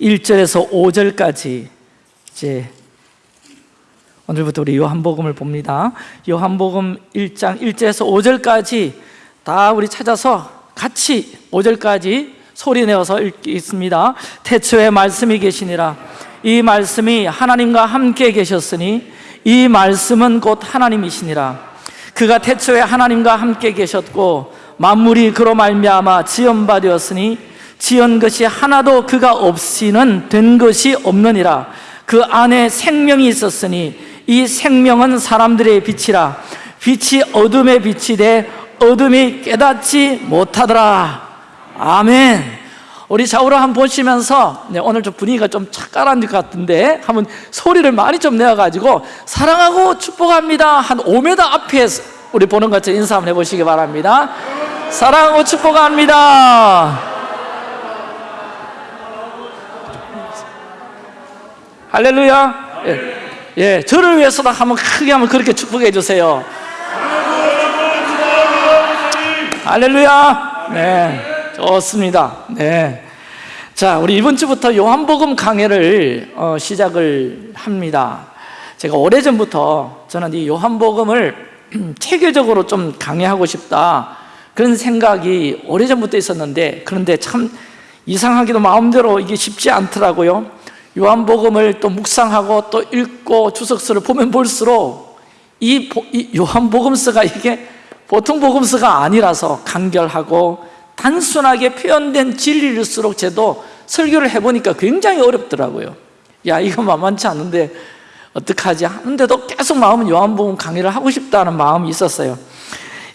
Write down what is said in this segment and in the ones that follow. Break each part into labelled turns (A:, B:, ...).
A: 1절에서 5절까지 이제 오늘부터 우리 요한복음을 봅니다. 요한복음 1장 1절에서 5절까지 다 우리 찾아서 같이 5절까지 소리 내어서 읽겠습니다. 태초에 말씀이 계시니라. 이 말씀이 하나님과 함께 계셨으니 이 말씀은 곧 하나님이시니라. 그가 태초에 하나님과 함께 계셨고 만물이 그로 말미암아 지은 바 되었으니 지은 것이 하나도 그가 없이는 된 것이 없느니라. 그 안에 생명이 있었으니 이 생명은 사람들의 빛이라. 빛이 어둠에 빛이 돼 어둠이 깨닫지 못하더라. 아멘. 우리 좌우로 한번 보시면서 네, 오늘 좀 분위기가 좀 착각한 것 같은데 한번 소리를 많이 좀 내어가지고 사랑하고 축복합니다. 한 5m 앞에 우리 보는 것처럼 인사 한번 해보시기 바랍니다. 사랑하고 축복합니다 할렐루야. 예, 예, 저를 위해서도 한번 크게 한번 그렇게 축복해 주세요. 할렐루야. 네 좋습니다. 네. 자 우리 이번 주부터 요한복음 강해를 어, 시작을 합니다. 제가 오래전부터 저는 이 요한복음을 체계적으로 좀 강의하고 싶다 그런 생각이 오래전부터 있었는데 그런데 참 이상하게도 마음대로 이게 쉽지 않더라고요 요한복음을 또 묵상하고 또 읽고 주석서를 보면 볼수록 이, 이 요한복음서가 이게 보통 복음서가 아니라서 간결하고 단순하게 표현된 진리일수록 저도 설교를 해보니까 굉장히 어렵더라고요. 야 이거 만만치 않은데 어떡하지? 하는데도 계속 마음은 요한복음 강의를 하고 싶다는 마음이 있었어요.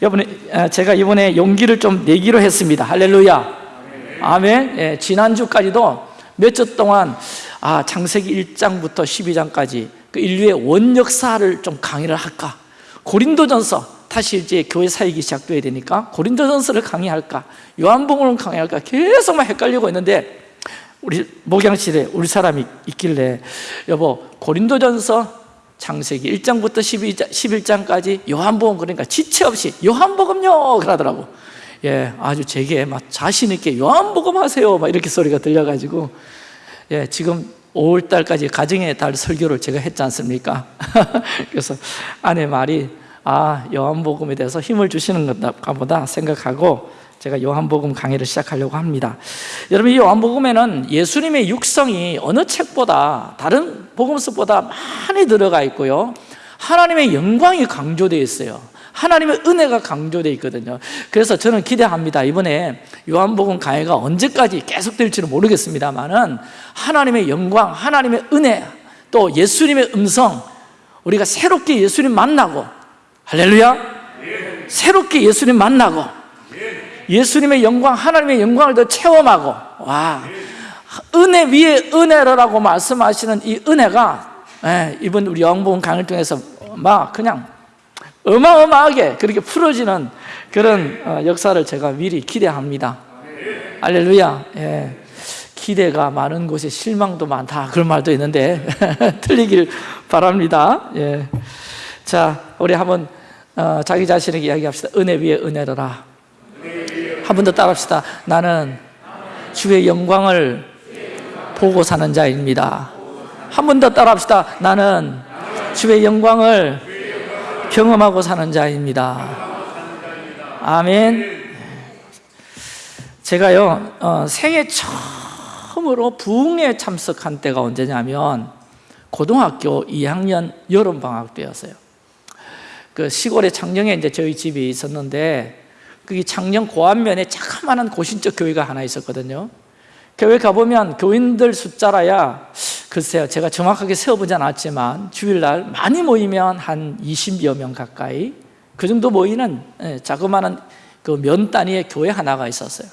A: 이번에 제가 이번에 용기를 좀 내기로 했습니다. 할렐루야. 아멘. 예, 지난주까지도 몇 주 동안 아 창세기 1장부터 12장까지 그 인류의 원역사를 좀 강의를 할까? 고린도전서 다시 이제 교회 사역이 시작돼야 되니까 고린도전서를 강의할까? 요한복음을 강의할까? 계속 막 헷갈리고 있는데 우리 목양실에 우리 사람이 있길래 여보 고린도전서 창세기 1장부터 12장, 11장까지 요한복음 그러니까 지체 없이 요한복음요! 그러더라고. 예, 아주 제게 막 자신 있게 요한복음 하세요! 막 이렇게 소리가 들려가지고 예, 지금 5월 달까지 가정의 달 설교를 제가 했지 않습니까? 그래서 아내 말이 아 요한복음에 대해서 힘을 주시는 것가 보다 생각하고 제가 요한복음 강의를 시작하려고 합니다. 여러분 이 요한복음에는 예수님의 육성이 어느 책보다 다른 복음서보다 많이 들어가 있고요. 하나님의 영광이 강조되어 있어요 하나님의 은혜가 강조되어 있거든요. 그래서 저는 기대합니다. 이번에 요한복음 강의가 언제까지 계속될지는 모르겠습니다만 하나님의 영광, 하나님의 은혜 또 예수님의 음성 우리가 새롭게 예수님 만나고 할렐루야! 새롭게 예수님 만나고 예수님의 영광, 하나님의 영광을 더 체험하고 와 은혜 위에 은혜라고 말씀하시는 이 은혜가 예, 이번 우리 영복음 강을 통해서 막 그냥 어마어마하게 그렇게 풀어지는 그런 어, 역사를 제가 미리 기대합니다. 할렐루야. 예. 기대가 많은 곳에 실망도 많다. 그런 말도 있는데 틀리길 바랍니다. 예. 자 우리 한번 어, 자기 자신에게 이야기합시다. 은혜 위에 은혜로라. 한 번 더 따라합시다. 나는 주의 영광을 보고 사는 자입니다. 한 번 더 따라합시다. 나는 주의 영광을 경험하고 사는 자입니다. 아멘. 제가요 어, 생애 처음으로 부흥에 참석한 때가 언제냐면 고등학교 2학년 여름 방학 때였어요. 그 시골의 창녕에 이제 저희 집이 있었는데 그게 창녕 고안면에 자그마한 고신적 교회가 하나 있었거든요. 교회 가보면 교인들 숫자라야 글쎄요 제가 정확하게 세어보지 않았지만 주일날 많이 모이면 한 20여 명 가까이 그 정도 모이는 예, 자그마한 그면 단위의 교회 하나가 있었어요.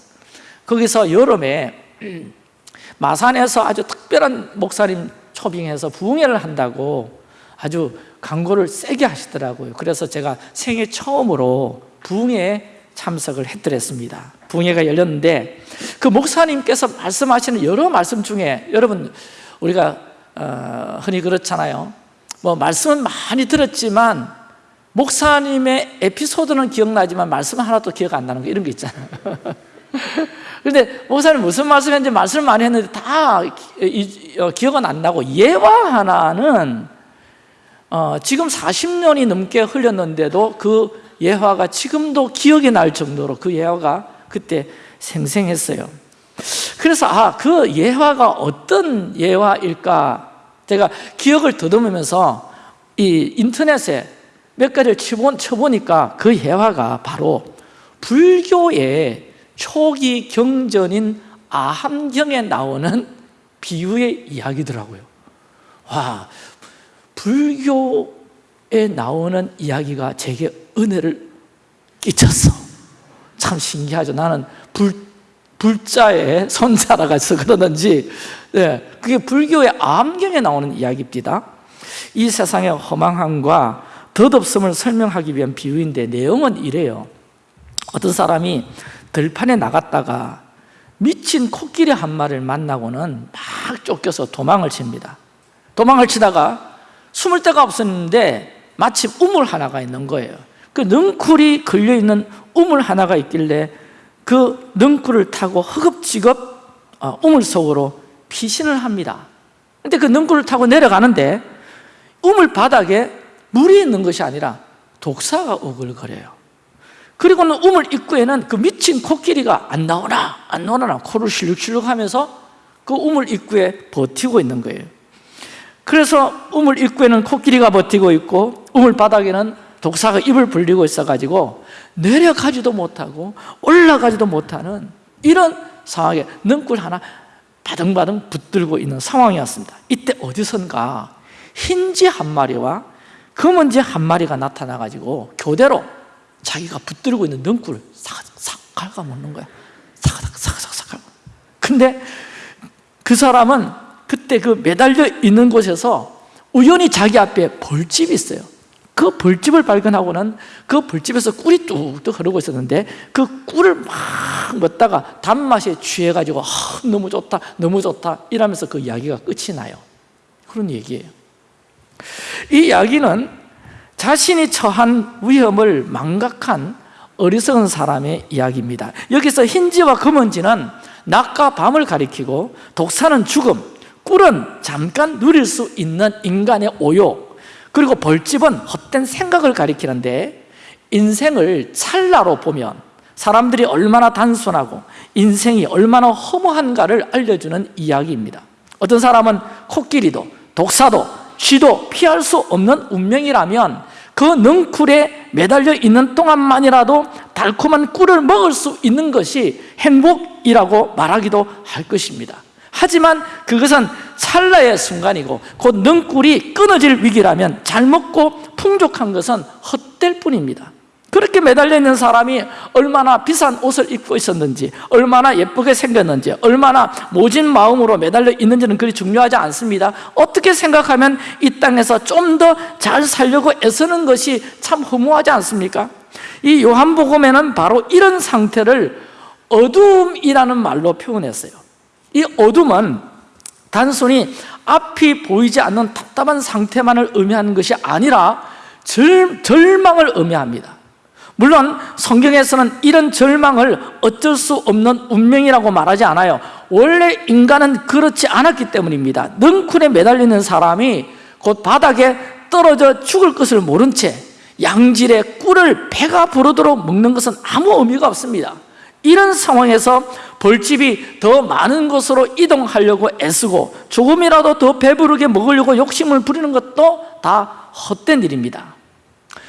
A: 거기서 여름에 마산에서 아주 특별한 목사님 초빙해서 부흥회를 한다고 아주 광고를 세게 하시더라고요. 그래서 제가 생애 처음으로 부흥회에 참석을 했더랬습니다. 부흥회가 열렸는데 그 목사님께서 말씀하시는 여러 말씀 중에 여러분 우리가 어, 흔히 그렇잖아요. 뭐 말씀은 많이 들었지만 목사님의 에피소드는 기억나지만 말씀은 하나도 기억 안 나는 거 이런 거 있잖아요. 그런데 목사님 무슨 말씀인지 말씀을 많이 했는데 다 기, 어, 기억은 안 나고 예화 하나는 어, 지금 40년이 넘게 흘렸는데도 그 예화가 지금도 기억이 날 정도로 그 예화가 그때 생생했어요 그래서 아, 그 예화가 어떤 예화일까? 제가 기억을 더듬으면서 이 인터넷에 몇 가지를 쳐보니까 그 예화가 바로 불교의 초기 경전인 아함경에 나오는 비유의 이야기더라고요. 와, 불교에 나오는 이야기가 제게 은혜를 끼쳤어. 참 신기하죠. 나는 불, 불자의 손자라서 그러는지 네, 그게 불교의 암경에 나오는 이야기입니다. 이 세상의 허망함과 덧없음을 설명하기 위한 비유인데 내용은 이래요. 어떤 사람이 들판에 나갔다가 미친 코끼리 한 마리를 만나고는 막 쫓겨서 도망을 칩니다. 도망을 치다가 숨을 데가 없었는데 마침 우물 하나가 있는 거예요. 그 능쿨이 걸려있는 우물 하나가 있길래 그 능쿨을 타고 허겁지겁 어, 우물 속으로 피신을 합니다. 근데 그 능쿨을 타고 내려가는데 우물 바닥에 물이 있는 것이 아니라 독사가 오글거려요. 그리고는 우물 입구에는 그 미친 코끼리가 안 나오나 안 나오나 코를 실룩실룩 하면서 그 우물 입구에 버티고 있는 거예요. 그래서 우물 입구에는 코끼리가 버티고 있고 우물 바닥에는 독사가 입을 벌리고 있어가지고 내려가지도 못하고 올라가지도 못하는 이런 상황에 능굴 하나 바등바등 붙들고 있는 상황이었습니다. 이때 어디선가 흰지 한 마리와 검은지 한 마리가 나타나가지고 교대로 자기가 붙들고 있는 능굴을 싹싹 갉아먹는 거야. 사가닥 사가닥 사가닥. 근데 그 사람은 그때 그 매달려 있는 곳에서 우연히 자기 앞에 벌집이 있어요 그 벌집을 발견하고는 그 벌집에서 꿀이 뚝뚝 흐르고 있었는데 그 꿀을 막 먹다가 단맛에 취해가지고 아, 너무 좋다 너무 좋다 이러면서 그 이야기가 끝이 나요. 그런 얘기예요. 이 이야기는 자신이 처한 위험을 망각한 어리석은 사람의 이야기입니다. 여기서 흰지와 검은지는 낮과 밤을 가리키고 독사는 죽음, 꿀은 잠깐 누릴 수 있는 인간의 오욕 그리고 벌집은 헛된 생각을 가리키는데 인생을 찰나로 보면 사람들이 얼마나 단순하고 인생이 얼마나 허무한가를 알려주는 이야기입니다. 어떤 사람은 코끼리도 독사도 쥐도 피할 수 없는 운명이라면 그 능쿨에 매달려 있는 동안만이라도 달콤한 꿀을 먹을 수 있는 것이 행복이라고 말하기도 할 것입니다 하지만 그것은 찰나의 순간이고 곧 능꿀이 끊어질 위기라면 잘 먹고 풍족한 것은 헛될 뿐입니다. 그렇게 매달려 있는 사람이 얼마나 비싼 옷을 입고 있었는지 얼마나 예쁘게 생겼는지 얼마나 모진 마음으로 매달려 있는지는 그리 중요하지 않습니다. 어떻게 생각하면 이 땅에서 좀 더 잘 살려고 애쓰는 것이 참 허무하지 않습니까? 이 요한복음에는 바로 이런 상태를 어둠이라는 말로 표현했어요 이 어둠은 단순히 앞이 보이지 않는 답답한 상태만을 의미하는 것이 아니라 절, 절망을 의미합니다. 물론 성경에서는 이런 절망을 어쩔 수 없는 운명이라고 말하지 않아요. 원래 인간은 그렇지 않았기 때문입니다. 능쿨에 매달리는 사람이 곧 바닥에 떨어져 죽을 것을 모른 채 양질의 꿀을 배가 부르도록 먹는 것은 아무 의미가 없습니다 이런 상황에서 벌집이 더 많은 곳으로 이동하려고 애쓰고 조금이라도 더 배부르게 먹으려고 욕심을 부리는 것도 다 헛된 일입니다.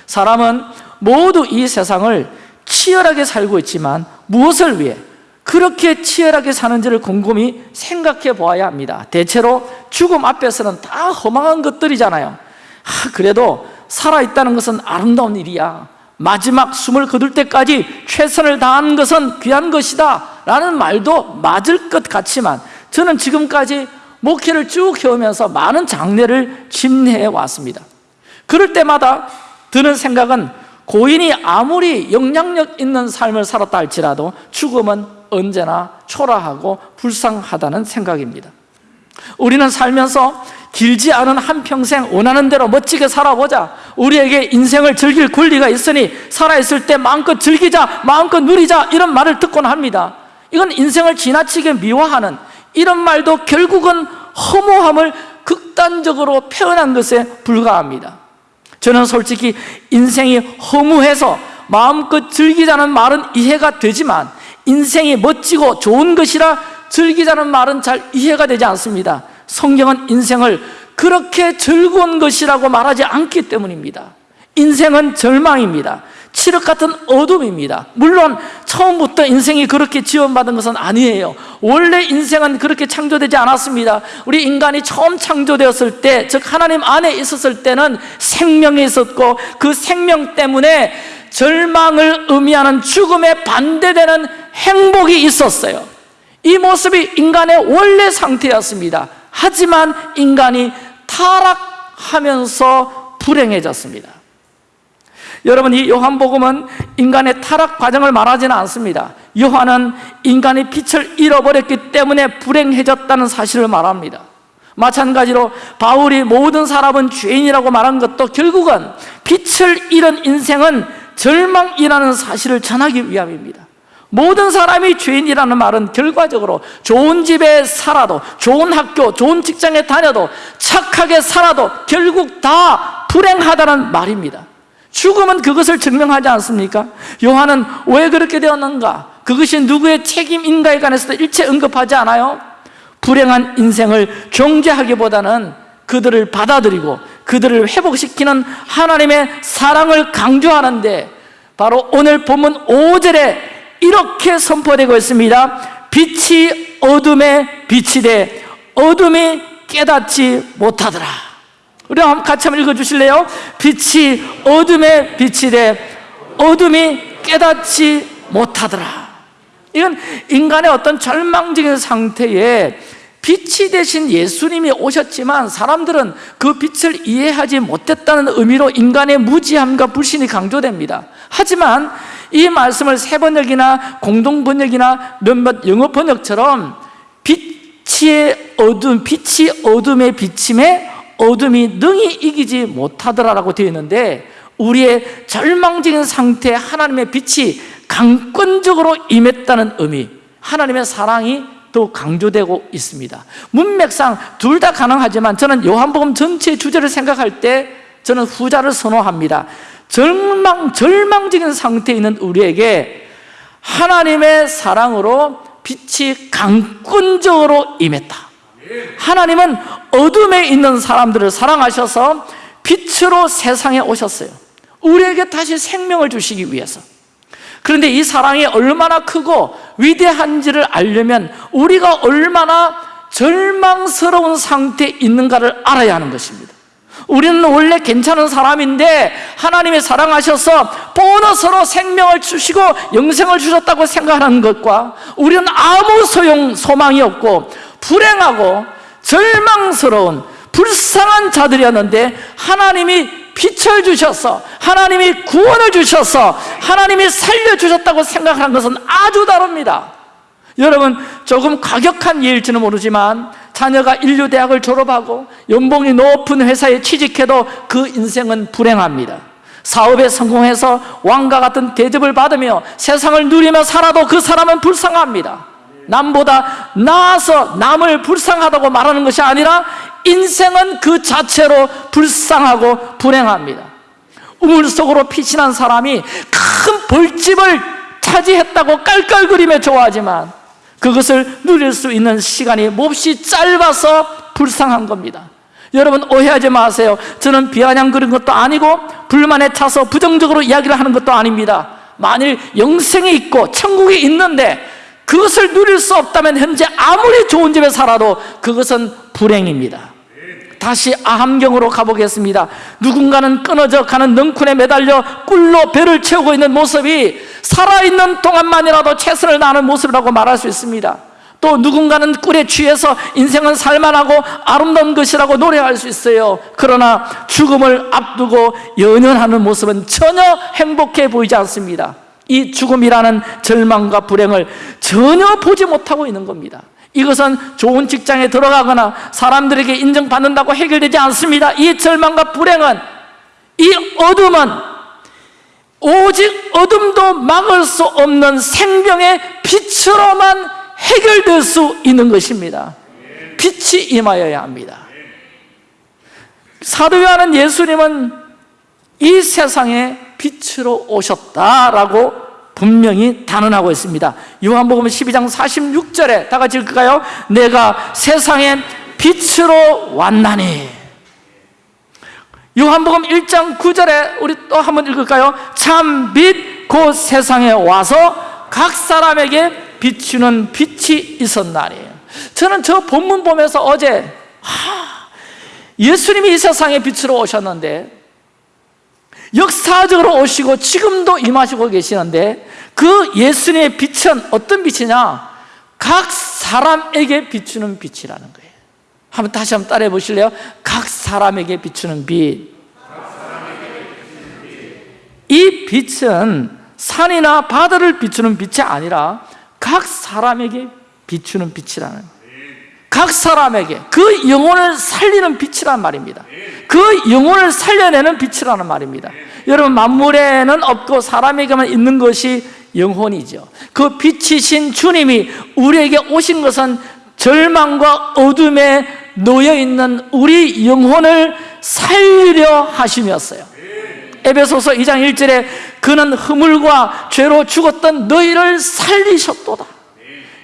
A: 사람은 모두 이 세상을 치열하게 살고 있지만 무엇을 위해 그렇게 치열하게 사는지를 곰곰이 생각해 보아야 합니다. 대체로 죽음 앞에서는 다 허망한 것들이잖아요. 아, 그래도 살아있다는 것은 아름다운 일이야 마지막 숨을 거둘 때까지 최선을 다하는 것은 귀한 것이다 라는 말도 맞을 것 같지만 저는 지금까지 목회를 쭉 해오면서 많은 장례를 집례해 왔습니다. 그럴 때마다 드는 생각은 고인이 아무리 영향력 있는 삶을 살았다 할지라도 죽음은 언제나 초라하고 불쌍하다는 생각입니다. 우리는 살면서 길지 않은 한평생 원하는 대로 멋지게 살아보자. 우리에게 인생을 즐길 권리가 있으니 살아있을 때 마음껏 즐기자 마음껏 누리자 이런 말을 듣곤 합니다. 이건 인생을 지나치게 미워하는 이런 말도 결국은 허무함을 극단적으로 표현한 것에 불과합니다. 저는 솔직히 인생이 허무해서 마음껏 즐기자는 말은 이해가 되지만 인생이 멋지고 좋은 것이라 즐기자는 말은 잘 이해가 되지 않습니다 성경은 인생을 그렇게 즐거운 것이라고 말하지 않기 때문입니다. 인생은 절망입니다. 칠흑 같은 어둠입니다. 물론 처음부터 인생이 그렇게 지원받은 것은 아니에요. 원래 인생은 그렇게 창조되지 않았습니다. 우리 인간이 처음 창조되었을 때 즉 하나님 안에 있었을 때는 생명이 있었고 그 생명 때문에 절망을 의미하는 죽음에 반대되는 행복이 있었어요. 이 모습이 인간의 원래 상태였습니다 하지만 인간이 타락하면서 불행해졌습니다. 여러분 이 요한복음은 인간의 타락 과정을 말하지는 않습니다. 요한은 인간이 빛을 잃어버렸기 때문에 불행해졌다는 사실을 말합니다. 마찬가지로 바울이 모든 사람은 죄인이라고 말한 것도 결국은 빛을 잃은 인생은 절망이라는 사실을 전하기 위함입니다 모든 사람이 죄인이라는 말은 결과적으로 좋은 집에 살아도 좋은 학교, 좋은 직장에 다녀도 착하게 살아도 결국 다 불행하다는 말입니다 죽음은 그것을 증명하지 않습니까? 요한은 왜 그렇게 되었는가? 그것이 누구의 책임인가에 관해서도 일체 언급하지 않아요? 불행한 인생을 경제하기보다는 그들을 받아들이고 그들을 회복시키는 하나님의 사랑을 강조하는데 바로 오늘 본문 5절에 이렇게 선포되고 있습니다. 빛이 어둠에 빛이 돼 어둠이 깨닫지 못하더라. 우리 같이 한번 읽어주실래요? 빛이 어둠에 빛이 돼 어둠이 깨닫지 못하더라. 이건 인간의 어떤 절망적인 상태에 빛이 되신 예수님이 오셨지만 사람들은 그 빛을 이해하지 못했다는 의미로 인간의 무지함과 불신이 강조됩니다. 하지만 이 말씀을 세번역이나 공동번역이나 몇몇 영어 번역처럼 빛의 어둠, 빛이 어둠에 비침에 어둠이 능히 이기지 못하더라라고 되어 있는데 우리의 절망적인 상태에 하나님의 빛이 강권적으로 임했다는 의미 하나님의 사랑이 또 강조되고 있습니다. 문맥상 둘 다 가능하지만 저는 요한복음 전체 주제를 생각할 때 저는 후자를 선호합니다. 절망, 절망적인 상태에 있는 우리에게 하나님의 사랑으로 빛이 강권적으로 임했다. 하나님은 어둠에 있는 사람들을 사랑하셔서 빛으로 세상에 오셨어요. 우리에게 다시 생명을 주시기 위해서 그런데 이 사랑이 얼마나 크고 위대한지를 알려면 우리가 얼마나 절망스러운 상태에 있는가를 알아야 하는 것입니다. 우리는 원래 괜찮은 사람인데 하나님이 사랑하셔서 보너스로 생명을 주시고 영생을 주셨다고 생각하는 것과 우리는 아무 소용 소망이 없고 불행하고 절망스러운 불쌍한 자들이었는데 하나님이 빛을 주셔서 하나님이 구원을 주셔서 하나님이 살려주셨다고 생각하는 것은 아주 다릅니다. 여러분 조금 과격한 예일지는 모르지만 자녀가 인류대학을 졸업하고 연봉이 높은 회사에 취직해도 그 인생은 불행합니다. 사업에 성공해서 왕과 같은 대접을 받으며 세상을 누리며 살아도 그 사람은 불쌍합니다. 남보다 나아서 남을 불쌍하다고 말하는 것이 아니라 인생은 그 자체로 불쌍하고 불행합니다. 우물 속으로 피신한 사람이 큰 벌집을 차지했다고 깔깔거리며 좋아하지만 그것을 누릴 수 있는 시간이 몹시 짧아서 불쌍한 겁니다. 여러분 오해하지 마세요. 저는 비아냥 그린 것도 아니고 불만에 차서 부정적으로 이야기를 하는 것도 아닙니다. 만일 영생이 있고 천국이 있는데 그것을 누릴 수 없다면 현재 아무리 좋은 집에 살아도 그것은 불행입니다 다시 아함경으로 가보겠습니다. 누군가는 끊어져 가는 넝쿨에 매달려 꿀로 배를 채우고 있는 모습이 살아있는 동안만이라도 최선을 다하는 모습이라고 말할 수 있습니다. 또 누군가는 꿀에 취해서 인생은 살만하고 아름다운 것이라고 노래할 수 있어요. 그러나 죽음을 앞두고 연연하는 모습은 전혀 행복해 보이지 않습니다. 이 죽음이라는 절망과 불행을 전혀 보지 못하고 있는 겁니다 이것은 좋은 직장에 들어가거나 사람들에게 인정받는다고 해결되지 않습니다. 이 절망과 불행은 이 어둠은 오직 어둠도 막을 수 없는 생명의 빛으로만 해결될 수 있는 것입니다. 빛이 임하여야 합니다. 사도 요한은 예수님은 이 세상에 빛으로 오셨다라고 분명히 단언하고 있습니다 요한복음 12장 46절에 다 같이 읽을까요? 내가 세상에 빛으로 왔나니 요한복음 1장 9절에 우리 또 한번 읽을까요? 참 빛 곧 세상에 와서 각 사람에게 비추는 빛이 있었나니 저는 저 본문 보면서 어제 하, 예수님이 이 세상에 빛으로 오셨는데 역사적으로 오시고 지금도 임하시고 계시는데 그 예수님의 빛은 어떤 빛이냐? 각 사람에게 비추는 빛이라는 거예요 한번 다시 한번 따라해 보실래요? 각 사람에게 비추는 빛. 이 빛은 산이나 바다를 비추는 빛이 아니라 각 사람에게 비추는 빛이라는 거예요. 각 사람에게 그 영혼을 살리는 빛이란 말입니다. 그 영혼을 살려내는 빛이라는 말입니다. 여러분 만물에는 없고 사람에게만 있는 것이 영혼이죠. 그 빛이신 주님이 우리에게 오신 것은 절망과 어둠에 놓여있는 우리 영혼을 살리려 하심이었어요. 에베소서 2장 1절에 그는 허물과 죄로 죽었던 너희를 살리셨도다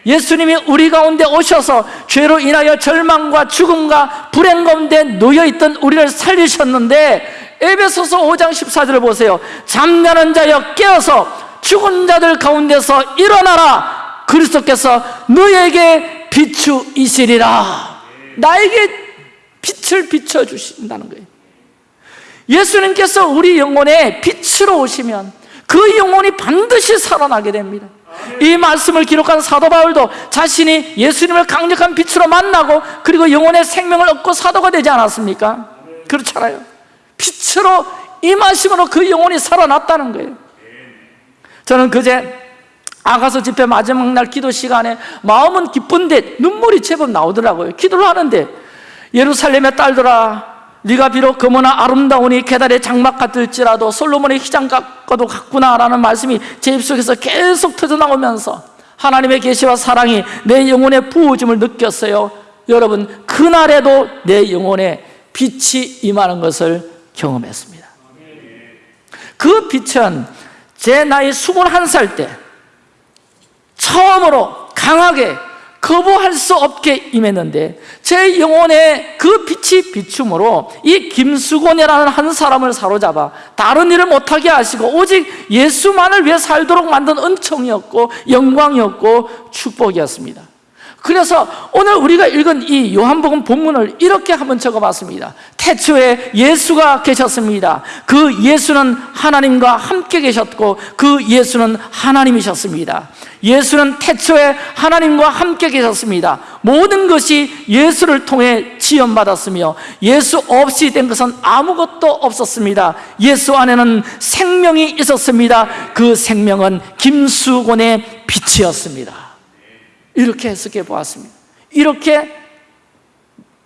A: 예수님이 우리 가운데 오셔서 죄로 인하여 절망과 죽음과 불행 가운데 놓여있던 우리를 살리셨는데 에베소서 5장 14절을 보세요. 잠자는 자여 깨어서 죽은 자들 가운데서 일어나라. 그리스도께서 너에게 비추이시리라. 나에게 빛을 비춰주신다는 거예요. 예수님께서 우리 영혼에 빛으로 오시면 그 영혼이 반드시 살아나게 됩니다 이 말씀을 기록한 사도 바울도 자신이 예수님을 강력한 빛으로 만나고 그리고 영혼의 생명을 얻고 사도가 되지 않았습니까? 그렇잖아요. 빛으로 임하심으로 그 영혼이 살아났다는 거예요. 저는 그제 아가서 집회 마지막 날 기도 시간에 마음은 기쁜데 눈물이 제법 나오더라고요. 기도를 하는데 예루살렘의 딸들아 네가 비록 금은나 아름다우니 계달의 장막 같을지라도 솔로몬의 휘장 같고도 같구나라는 말씀이 제 입속에서 계속 터져나오면서 하나님의 계시와 사랑이 내 영혼에 부어짐을 느꼈어요. 여러분 그날에도 내 영혼에 빛이 임하는 것을 경험했습니다. 그 빛은 제 나이 21살 때 처음으로 강하게 거부할 수 없게 임했는데 제 영혼에 그 빛이 비춤으로 이 김수곤이라는 한 사람을 사로잡아 다른 일을 못하게 하시고 오직 예수만을 위해 살도록 만든 은총이었고 영광이었고 축복이었습니다 그래서 오늘 우리가 읽은 이 요한복음 본문을 이렇게 한번 적어봤습니다. 태초에 예수가 계셨습니다. 그 예수는 하나님과 함께 계셨고 그 예수는 하나님이셨습니다. 예수는 태초에 하나님과 함께 계셨습니다. 모든 것이 예수를 통해 지연받았으며 예수 없이 된 것은 아무것도 없었습니다. 예수 안에는 생명이 있었습니다. 그 생명은 김수곤의 빛이었습니다 이렇게 해석해 보았습니다. 이렇게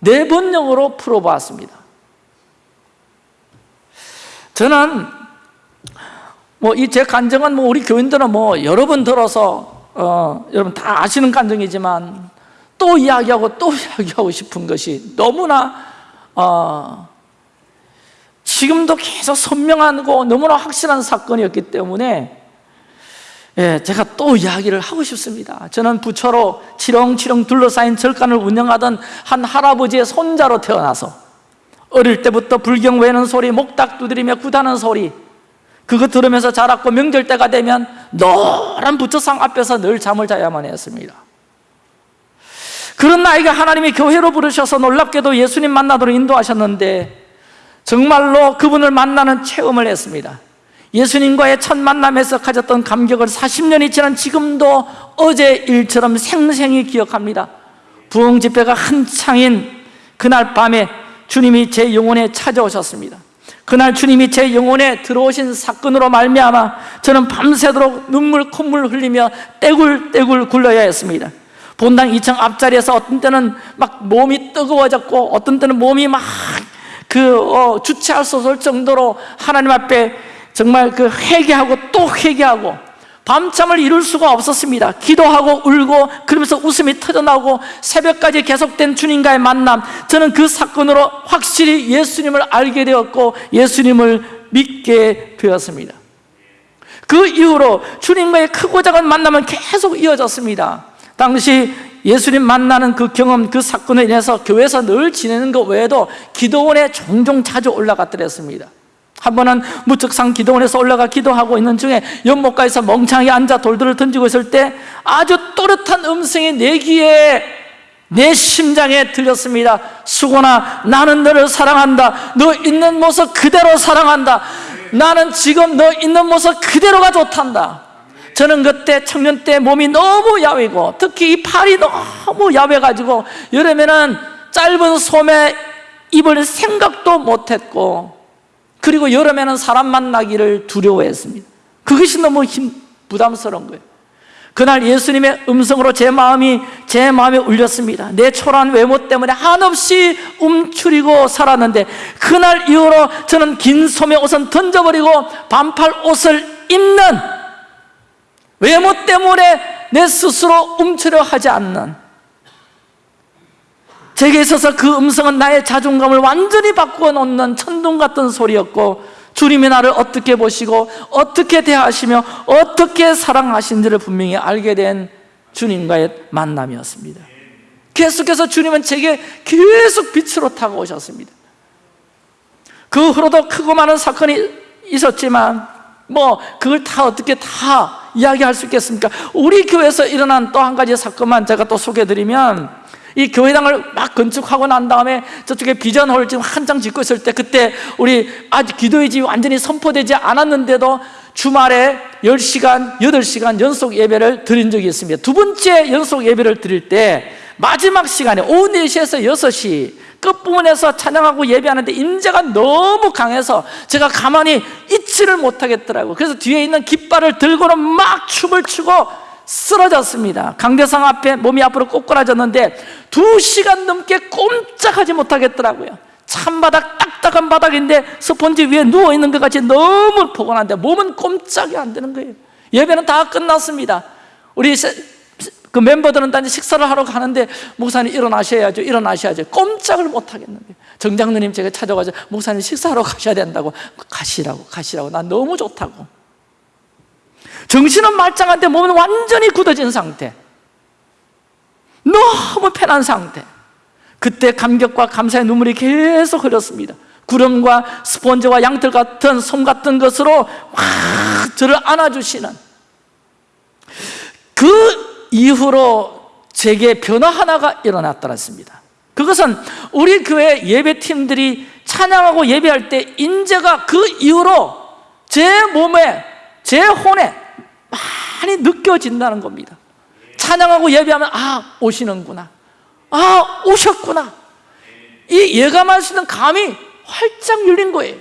A: 네 번역으로 풀어보았습니다. 저는 뭐 이 제 간증은 뭐 우리 교인들은 뭐 여러 번 들어서 어, 여러분 다 아시는 간증이지만 또 이야기하고 또 이야기하고 싶은 것이 너무나 어, 지금도 계속 선명하고 너무나 확실한 사건이었기 때문에 예, 제가 또 이야기를 하고 싶습니다. 저는 부처로 치렁치렁 둘러싸인 절간을 운영하던 한 할아버지의 손자로 태어나서 어릴 때부터 불경 외는 소리, 목닥 두드리며 구다는 소리 그거 들으면서 자랐고 명절 때가 되면 노란 부처상 앞에서 늘 잠을 자야만 했습니다. 그런 나이가 하나님이 교회로 부르셔서 놀랍게도 예수님 만나도록 인도하셨는데 정말로 그분을 만나는 체험을 했습니다 예수님과의 첫 만남에서 가졌던 감격을 40년이 지난 지금도 어제 일처럼 생생히 기억합니다. 부흥 집회가 한창인 그날 밤에 주님이 제 영혼에 찾아오셨습니다. 그날 주님이 제 영혼에 들어오신 사건으로 말미암아 저는 밤새도록 눈물 콧물 흘리며 떼굴떼굴 굴러야 했습니다. 본당 2층 앞자리에서 어떤 때는 막 몸이 뜨거워졌고 어떤 때는 몸이 막그 어, 주체할 수 없을 정도로 하나님 앞에 정말 그 회개하고 또 회개하고 밤잠을 이룰 수가 없었습니다. 기도하고 울고 그러면서 웃음이 터져나오고 새벽까지 계속된 주님과의 만남. 저는 그 사건으로 확실히 예수님을 알게 되었고 예수님을 믿게 되었습니다. 그 이후로 주님과의 크고 작은 만남은 계속 이어졌습니다. 당시 예수님 만나는 그 경험, 그 사건에 인해서 교회에서 늘 지내는 것 외에도 기도원에 종종 자주 올라갔더랬습니다 한 번은 무척상 기도원에서 올라가 기도하고 있는 중에 연못가에서 멍청하게 앉아 돌들을 던지고 있을 때 아주 또렷한 음성이 내 귀에 내 심장에 들렸습니다. 수고나 나는 너를 사랑한다. 너 있는 모습 그대로 사랑한다. 나는 지금 너 있는 모습 그대로가 좋단다. 저는 그때 청년 때 몸이 너무 야위고 특히 이 팔이 너무 야외가지고 여름에는 짧은 소매 입을 생각도 못했고 그리고 여름에는 사람 만나기를 두려워했습니다. 그것이 너무 힘, 부담스러운 거예요. 그날 예수님의 음성으로 제 마음이 제 마음에 울렸습니다. 내 초라한 외모 때문에 한없이 움츠리고 살았는데 그날 이후로 저는 긴 소매 옷은 던져버리고 반팔 옷을 입는 외모 때문에 내 스스로 움츠려 하지 않는 제게 있어서 그 음성은 나의 자존감을 완전히 바꾸어 놓는 천둥 같은 소리였고 주님이 나를 어떻게 보시고 어떻게 대하시며 어떻게 사랑하신지를 분명히 알게 된 주님과의 만남이었습니다 계속해서 주님은 제게 계속 빛으로 타고 오셨습니다 그 후로도 크고 많은 사건이 있었지만 뭐 그걸 다 어떻게 다 이야기할 수 있겠습니까? 우리 교회에서 일어난 또 한 가지 사건만 제가 또 소개해드리면 이 교회당을 막 건축하고 난 다음에 저쪽에 비전홀 지금 한장 짓고 있을 때 그때 우리 아직 기도의 집이 완전히 선포되지 않았는데도 주말에 10시간, 8시간 연속 예배를 드린 적이 있습니다. 두 번째 연속 예배를 드릴 때 마지막 시간에 오후 4시에서 6시 끝부분에서 찬양하고 예배하는데 인재가 너무 강해서 제가 가만히 있지를 못하겠더라고요. 그래서 뒤에 있는 깃발을 들고는 막 춤을 추고 쓰러졌습니다. 강대상 앞에 몸이 앞으로 꼬꾸라졌는데 두 시간 넘게 꼼짝하지 못하겠더라고요. 찬바닥 딱딱한 바닥인데 스펀지 위에 누워있는 것 같이 너무 포근한데 몸은 꼼짝이 안 되는 거예요. 예배는 다 끝났습니다. 우리 그 멤버들은 단지 식사를 하러 가는데 목사님 일어나셔야죠 일어나셔야죠. 꼼짝을 못 하겠는데 정장로님 제가 찾아가서 목사님 식사하러 가셔야 된다고. 가시라고 가시라고. 난 너무 좋다고 정신은 말짱한데 몸은 완전히 굳어진 상태. 너무 편한 상태. 그때 감격과 감사의 눈물이 계속 흘렀습니다. 구름과 스펀지와 양털 같은 솜 같은 것으로 확 저를 안아주시는 그 이후로 제게 변화 하나가 일어났더랬습니다. 그것은 우리 교회 예배팀들이 찬양하고 예배할 때 인재가 그 이후로 제 몸에 제 혼에 많이 느껴진다는 겁니다. 찬양하고 예배하면 아 오시는구나. 아 오셨구나. 이 예감할 수 있는 감이 활짝 열린 거예요.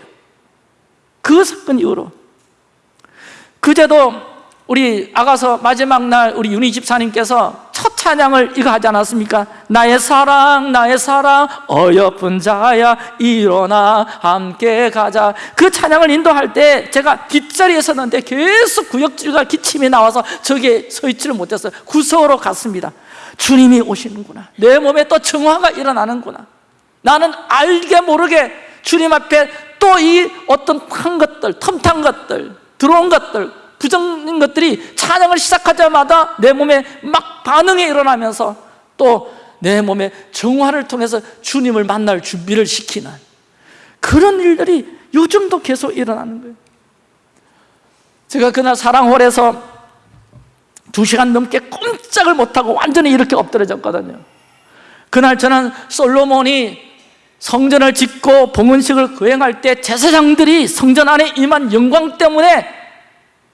A: 그 사건 이후로. 그제도 우리 아가서 마지막 날 우리 윤희 집사님께서 첫 찬양을 이거 하지 않았습니까? 나의 사랑 나의 사랑 어여쁜 자야 일어나 함께 가자. 그 찬양을 인도할 때 제가 뒷자리에 섰는데 계속 구역질과 기침이 나와서 저기에 서 있지를 못했어요 구석으로 갔습니다. 주님이 오시는구나. 내 몸에 또 정화가 일어나는구나. 나는 알게 모르게 주님 앞에 또 이 어떤 탄 것들 텀탄 것들 들어온 것들 부정인 것들이 찬양을 시작하자마자 내 몸에 막 반응이 일어나면서 또 내 몸의 정화를 통해서 주님을 만날 준비를 시키는 그런 일들이 요즘도 계속 일어나는 거예요. 제가 그날 사랑홀에서 두 시간 넘게 꼼짝을 못하고 완전히 이렇게 엎드려졌거든요. 그날 저는 솔로몬이 성전을 짓고 봉헌식을 거행할 때 제사장들이 성전 안에 임한 영광 때문에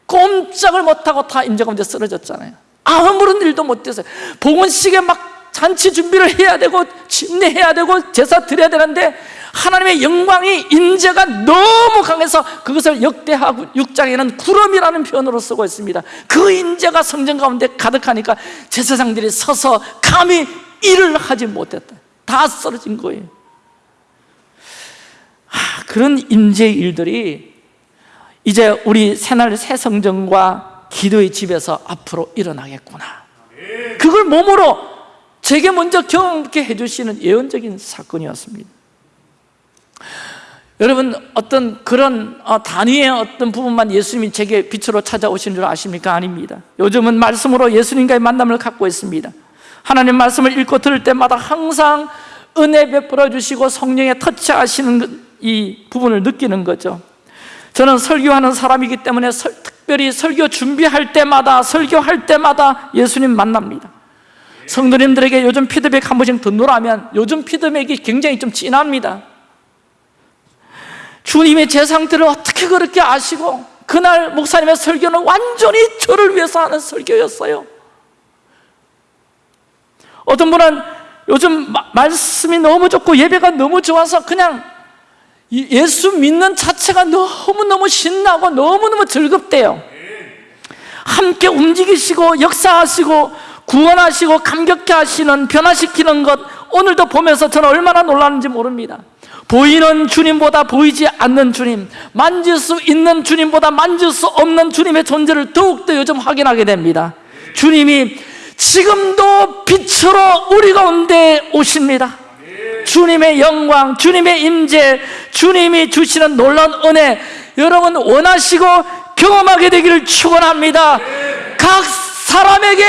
A: 꼼짝을 못하고 다 임재 가운데 쓰러졌잖아요. 아무런 일도 못했어요 봉헌식에 막 잔치 준비를 해야 되고 침례해야 되고 제사 드려야 되는데 하나님의 영광이 인재가 너무 강해서 그것을 역대하고 6장에는 구름이라는 표현으로 쓰고 있습니다. 그 인재가 성전 가운데 가득하니까 제사장들이 서서 감히 일을 하지 못했다. 다 쓰러진 거예요. 아, 그런 인재 일들이 이제 우리 새날 새 성전과 기도의 집에서 앞으로 일어나겠구나. 그걸 몸으로 제게 먼저 경험케 해주시는 예언적인 사건이었습니다. 여러분 어떤 그런 어, 단위의 어떤 부분만 예수님이 제게 빛으로 찾아오신 줄 아십니까? 아닙니다. 요즘은 말씀으로 예수님과의 만남을 갖고 있습니다. 하나님 말씀을 읽고 들을 때마다 항상 은혜 베풀어 주시고 성령에 터치하시는 이 부분을 느끼는 거죠 저는 설교하는 사람이기 때문에 설, 특별히 설교 준비할 때마다 설교할 때마다 예수님 만납니다. 성도님들에게 요즘 피드백 한 번씩 듣노라면 요즘 피드백이 굉장히 좀 진합니다. 주님의 제 상태를 어떻게 그렇게 아시고 그날 목사님의 설교는 완전히 저를 위해서 하는 설교였어요. 어떤 분은 요즘 마, 말씀이 너무 좋고 예배가 너무 좋아서 그냥 예수 믿는 자체가 너무너무 신나고 너무너무 즐겁대요. 함께 움직이시고 역사하시고 구원하시고 감격케 하시는 변화시키는 것 오늘도 보면서 저는 얼마나 놀랐는지 모릅니다. 보이는 주님보다 보이지 않는 주님 만질 수 있는 주님보다 만질 수 없는 주님의 존재를 더욱더 요즘 확인하게 됩니다. 주님이 지금도 빛으로 우리 가운데 오십니다 주님의 영광, 주님의 임재, 주님이 주시는 놀라운 은혜 여러분 원하시고 경험하게 되기를 축원합니다. 각 사람에게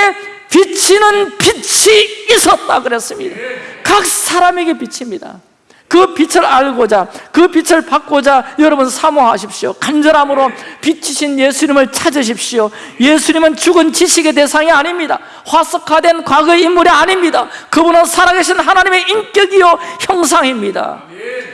A: 비치는 빛이 있었다 그랬습니다. 각 사람에게 비칩니다 그 빛을 알고자 그 빛을 받고자 여러분 사모하십시오. 간절함으로 빛이신 예수님을 찾으십시오. 예수님은 죽은 지식의 대상이 아닙니다. 화석화된 과거의 인물이 아닙니다. 그분은 살아계신 하나님의 인격이요 형상입니다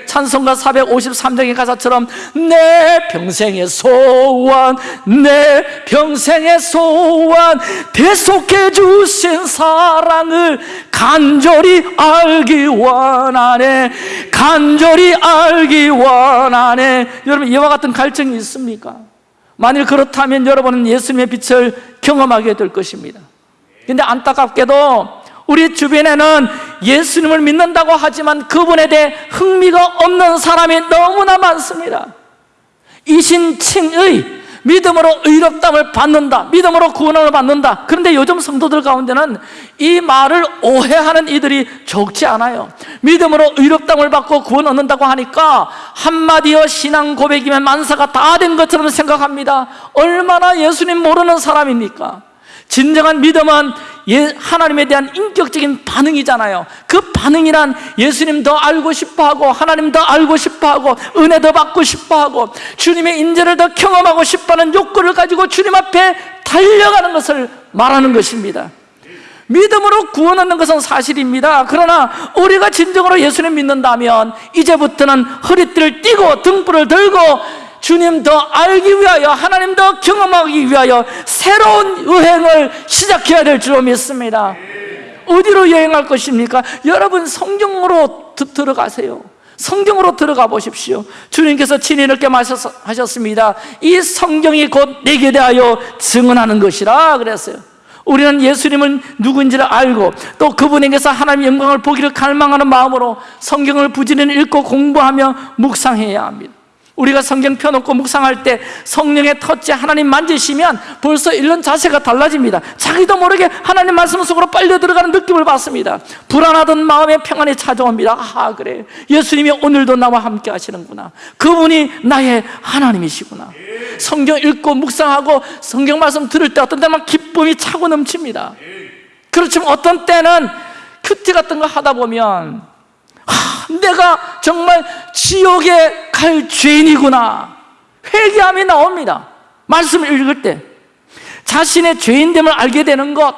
A: 찬송가 453장의 가사처럼 내 평생의 소원 내 평생의 소원 대속해 주신 사랑을 간절히 알기 원하네. 간절히 알기 원하네. 여러분 이와 같은 갈증이 있습니까? 만일 그렇다면 여러분은 예수님의 빛을 경험하게 될 것입니다. 근데 안타깝게도 우리 주변에는 예수님을 믿는다고 하지만 그분에 대해 흥미가 없는 사람이 너무나 많습니다. 이신칭의 믿음으로 의롭담을 받는다 믿음으로 구원을 받는다. 그런데 요즘 성도들 가운데는 이 말을 오해하는 이들이 적지 않아요. 믿음으로 의롭담을 받고 구원 얻는다고 하니까 한마디어 신앙 고백이면 만사가 다 된 것처럼 생각합니다. 얼마나 예수님 모르는 사람입니까? 진정한 믿음은 예, 하나님에 대한 인격적인 반응이잖아요. 그 반응이란 예수님 더 알고 싶어하고 하나님 더 알고 싶어하고 은혜 더 받고 싶어하고 주님의 인재를 더 경험하고 싶어하는 욕구를 가지고 주님 앞에 달려가는 것을 말하는 것입니다. 믿음으로 구원 얻는 것은 사실입니다. 그러나 우리가 진정으로 예수님 믿는다면 이제부터는 허리띠를 띠고 등불을 들고 주님 더 알기 위하여 하나님 더 경험하기 위하여 새로운 여행을 시작해야 될줄 믿습니다. 어디로 여행할 것입니까? 여러분 성경으로 들어가세요. 성경으로 들어가 보십시오. 주님께서 친히 이렇게 말씀하셨습니다. 이 성경이 곧 내게 대하여 증언하는 것이라 그랬어요. 우리는 예수님은 누구인지를 알고 또 그분에게서 하나님의 영광을 보기를 갈망하는 마음으로 성경을 부지런히 읽고 공부하며 묵상해야 합니다 우리가 성경 펴놓고 묵상할 때 성령의 터치 하나님 만지시면 벌써 읽는 자세가 달라집니다. 자기도 모르게 하나님 말씀 속으로 빨려 들어가는 느낌을 받습니다. 불안하던 마음에 평안이 찾아옵니다. 아 그래. 예수님이 오늘도 나와 함께 하시는구나. 그분이 나의 하나님이시구나. 성경 읽고 묵상하고 성경 말씀 들을 때 어떤 때만 기쁨이 차고 넘칩니다. 그렇지만 어떤 때는 큐티 같은 거 하다 보면 하, 내가 정말 지옥에 갈 죄인이구나. 회개함이 나옵니다. 말씀을 읽을 때. 자신의 죄인됨을 알게 되는 것.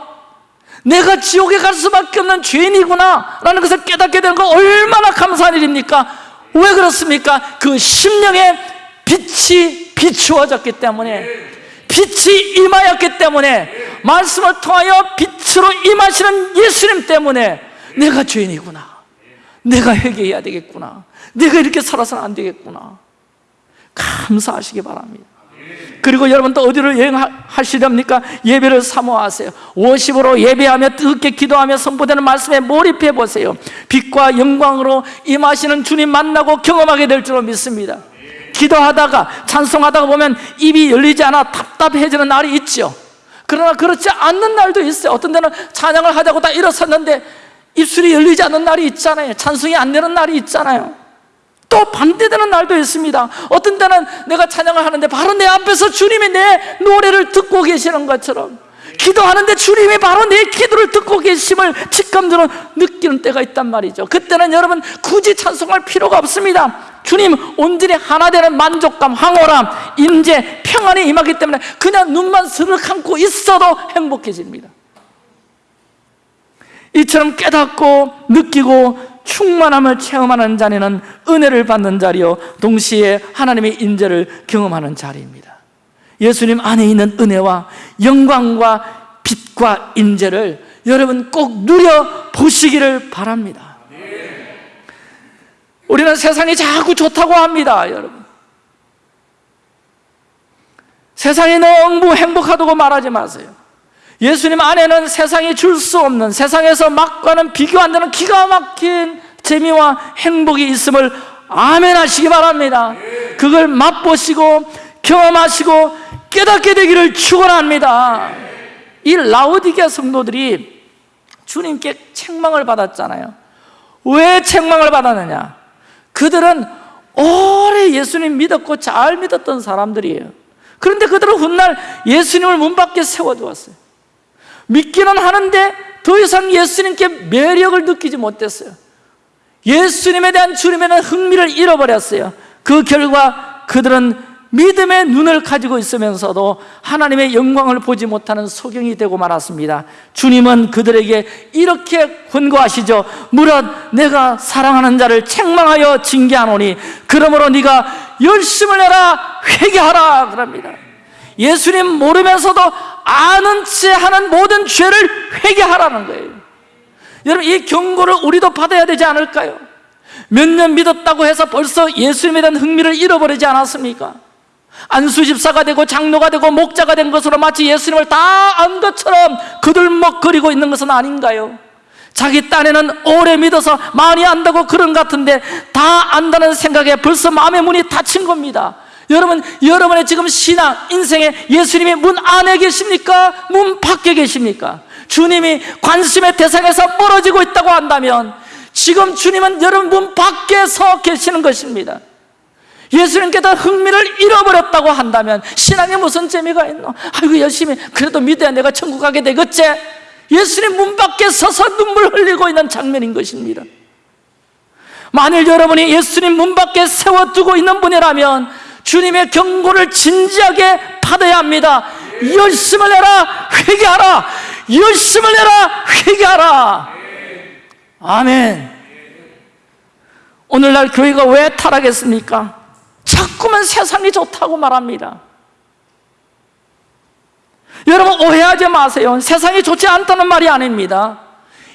A: 내가 지옥에 갈 수밖에 없는 죄인이구나. 라는 것을 깨닫게 되는 것 얼마나 감사한 일입니까? 왜 그렇습니까? 그 심령의 빛이 비추어졌기 때문에. 빛이 임하였기 때문에. 말씀을 통하여 빛으로 임하시는 예수님 때문에 내가 죄인이구나 내가 회개해야 되겠구나. 내가 이렇게 살아서는 안 되겠구나. 감사하시기 바랍니다. 그리고 여러분 또 어디를 여행하시렵니까? 예배를 사모하세요. 워십으로 예배하며 뜨겁게 기도하며 선포되는 말씀에 몰입해 보세요. 빛과 영광으로 임하시는 주님 만나고 경험하게 될 줄로 믿습니다. 기도하다가 찬송하다가 보면 입이 열리지 않아 답답해지는 날이 있죠. 그러나 그렇지 않는 날도 있어요. 어떤 때는 찬양을 하자고 다 일어섰는데 입술이 열리지 않는 날이 있잖아요. 찬송이 안 되는 날이 있잖아요. 또 반대되는 날도 있습니다. 어떤 때는 내가 찬양을 하는데 바로 내 앞에서 주님이 내 노래를 듣고 계시는 것처럼 기도하는데 주님이 바로 내 기도를 듣고 계심을 직감적으로 느끼는 때가 있단 말이죠. 그때는 여러분 굳이 찬송할 필요가 없습니다. 주님 온전히 하나 되는 만족감, 황홀함, 임재, 평안이 임하기 때문에 그냥 눈만 스르 감고 있어도 행복해집니다 이처럼 깨닫고 느끼고 충만함을 체험하는 자리는 은혜를 받는 자리요. 동시에 하나님의 인재를 경험하는 자리입니다. 예수님 안에 있는 은혜와 영광과 빛과 인재를 여러분 꼭 누려보시기를 바랍니다. 우리는 세상이 자꾸 좋다고 합니다 여러분. 세상이 너무 행복하다고 말하지 마세요 예수님 안에는 세상이 줄 수 없는 세상에서 막과는 비교 안 되는 기가 막힌 재미와 행복이 있음을 아멘 하시기 바랍니다. 그걸 맛보시고 경험하시고 깨닫게 되기를 축원합니다. 이 라오디게아 성도들이 주님께 책망을 받았잖아요. 왜 책망을 받았느냐? 그들은 오래 예수님 믿었고 잘 믿었던 사람들이에요. 그런데 그들은 훗날 예수님을 문 밖에 세워두었어요 믿기는 하는데 더 이상 예수님께 매력을 느끼지 못했어요. 예수님에 대한 주님에 대한 흥미를 잃어버렸어요. 그 결과 그들은 믿음의 눈을 가지고 있으면서도 하나님의 영광을 보지 못하는 소경이 되고 말았습니다. 주님은 그들에게 이렇게 권고하시죠 무릇 내가 사랑하는 자를 책망하여 징계하노니 그러므로 네가 열심을 내라 회개하라. 그럽니다. 예수님 모르면서도 아는 채 하는 모든 죄를 회개하라는 거예요 여러분 이 경고를 우리도 받아야 되지 않을까요? 몇 년 믿었다고 해서 벌써 예수님에 대한 흥미를 잃어버리지 않았습니까? 안수집사가 되고 장로가 되고 목자가 된 것으로 마치 예수님을 다 안 것처럼 그들먹거리고 있는 것은 아닌가요? 자기 딴에는 오래 믿어서 많이 안다고 그런 것 같은데 다 안다는 생각에 벌써 마음의 문이 닫힌 겁니다 여러분, 여러분의 지금 신앙, 인생에 예수님이 문 안에 계십니까? 문 밖에 계십니까? 주님이 관심의 대상에서 멀어지고 있다고 한다면 지금 주님은 여러분 문 밖에 서 계시는 것입니다 예수님께서 흥미를 잃어버렸다고 한다면 신앙에 무슨 재미가 있노? 아이고 열심히 그래도 믿어야 내가 천국 가게 되겠지? 예수님 문 밖에 서서 눈물 흘리고 있는 장면인 것입니다 만일 여러분이 예수님 문 밖에 세워두고 있는 분이라면 주님의 경고를 진지하게 받아야 합니다. 열심을 내라 회개하라. 열심을 내라 회개하라. 아멘. 오늘날 교회가 왜 타락했습니까? 자꾸만 세상이 좋다고 말합니다. 여러분 오해하지 마세요. 세상이 좋지 않다는 말이 아닙니다.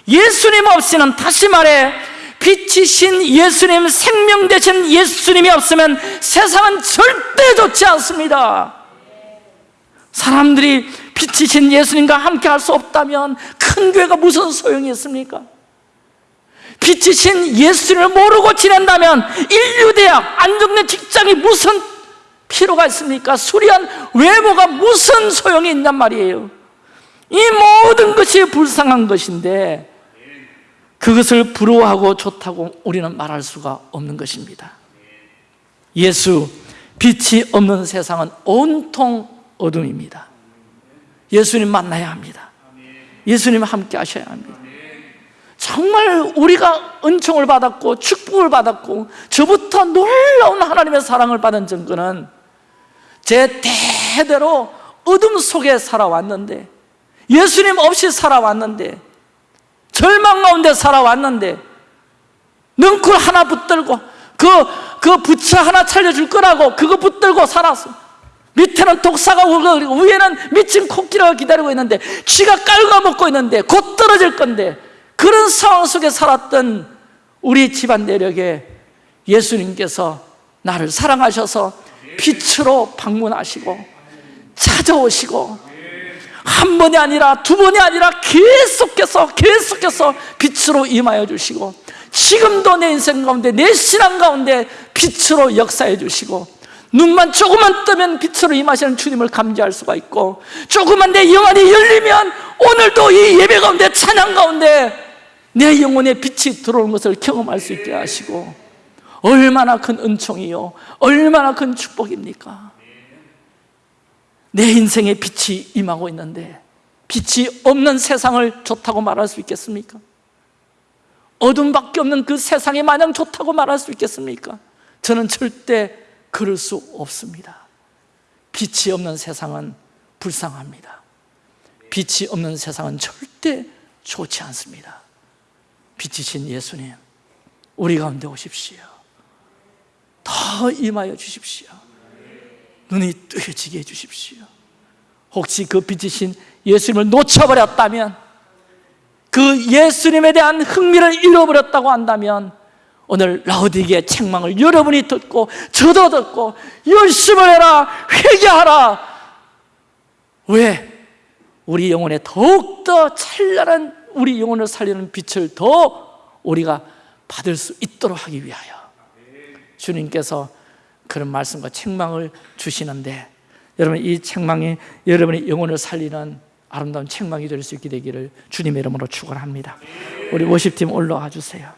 A: 예수님 없이는 다시 말해 빛이신 예수님 생명 되신 예수님이 없으면 세상은 절대 좋지 않습니다 사람들이 빛이신 예수님과 함께 할 수 없다면 큰 교회가 무슨 소용이 있습니까? 빛이신 예수님을 모르고 지낸다면 인류대학, 안정된 직장이 무슨 필요가 있습니까? 수리한 외모가 무슨 소용이 있냔 말이에요 이 모든 것이 불쌍한 것인데 그것을 부러워하고 좋다고 우리는 말할 수가 없는 것입니다. 예수, 빛이 없는 세상은 온통 어둠입니다. 예수님 만나야 합니다. 예수님 함께 하셔야 합니다. 정말 우리가 은총을 받았고 축복을 받았고 저부터 놀라운 하나님의 사랑을 받은 증거는 제 대대로 어둠 속에 살아왔는데 예수님 없이 살아왔는데 절망 가운데 살아왔는데 능쿨 하나 붙들고 그, 그 부채 하나 차려줄 거라고 그거 붙들고 살았어. 밑에는 독사가 울고 위에는 미친 코끼리가 기다리고 있는데 쥐가 깔아먹고 있는데 곧 떨어질 건데 그런 상황 속에 살았던 우리 집안 내력에 예수님께서 나를 사랑하셔서 빛으로 방문하시고 찾아오시고 한 번이 아니라 두 번이 아니라 계속해서 계속해서 빛으로 임하여 주시고 지금도 내 인생 가운데 내 신앙 가운데 빛으로 역사해 주시고 눈만 조금만 뜨면 빛으로 임하시는 주님을 감지할 수가 있고 조금만 내 영안이 열리면 오늘도 이 예배 가운데 찬양 가운데 내 영혼에 빛이 들어오는 것을 경험할 수 있게 하시고 얼마나 큰 은총이요 얼마나 큰 축복입니까 내 인생에 빛이 임하고 있는데 빛이 없는 세상을 좋다고 말할 수 있겠습니까? 어둠밖에 없는 그 세상이 마냥 좋다고 말할 수 있겠습니까? 저는 절대 그럴 수 없습니다. 빛이 없는 세상은 불쌍합니다. 빛이 없는 세상은 절대 좋지 않습니다. 빛이신 예수님 우리 가운데 오십시오. 더 임하여 주십시오 눈이 뜨여지게 해주십시오. 혹시 그 빛이신 예수님을 놓쳐버렸다면 그 예수님에 대한 흥미를 잃어버렸다고 한다면 오늘 라우디게의 책망을 여러분이 듣고 저도 듣고 열심을 해라 회개하라. 왜? 우리 영혼에 더욱더 찬란한 우리 영혼을 살리는 빛을 더 우리가 받을 수 있도록 하기 위하여. 주님께서 그런 말씀과 책망을 주시는데 여러분 이 책망이 여러분의 영혼을 살리는 아름다운 책망이 될 수 있게 되기를 주님의 이름으로 축원합니다. 우리 워십팀 올라와 주세요